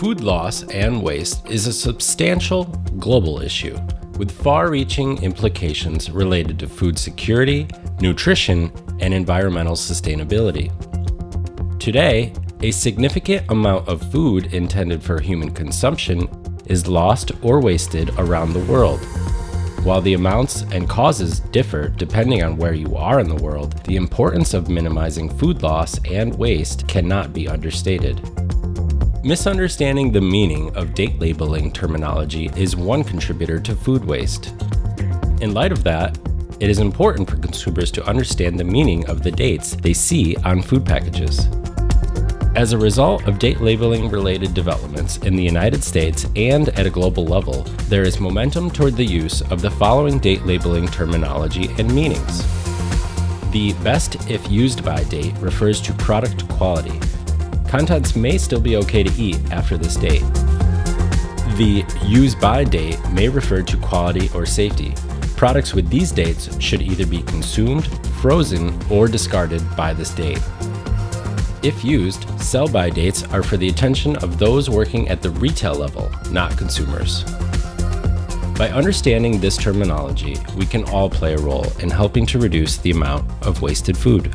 Food loss and waste is a substantial global issue with far-reaching implications related to food security, nutrition, and environmental sustainability. Today, a significant amount of food intended for human consumption is lost or wasted around the world. While the amounts and causes differ depending on where you are in the world, the importance of minimizing food loss and waste cannot be understated. Misunderstanding the meaning of date labeling terminology is one contributor to food waste. In light of that, it is important for consumers to understand the meaning of the dates they see on food packages. As a result of date labeling related developments in the United States and at a global level, there is momentum toward the use of the following date labeling terminology and meanings. The best if used by date refers to product quality. Contents may still be okay to eat after this date. The use by date may refer to quality or safety. Products with these dates should either be consumed, frozen, or discarded by this date. If used, sell-by dates are for the attention of those working at the retail level, not consumers. By understanding this terminology, we can all play a role in helping to reduce the amount of wasted food.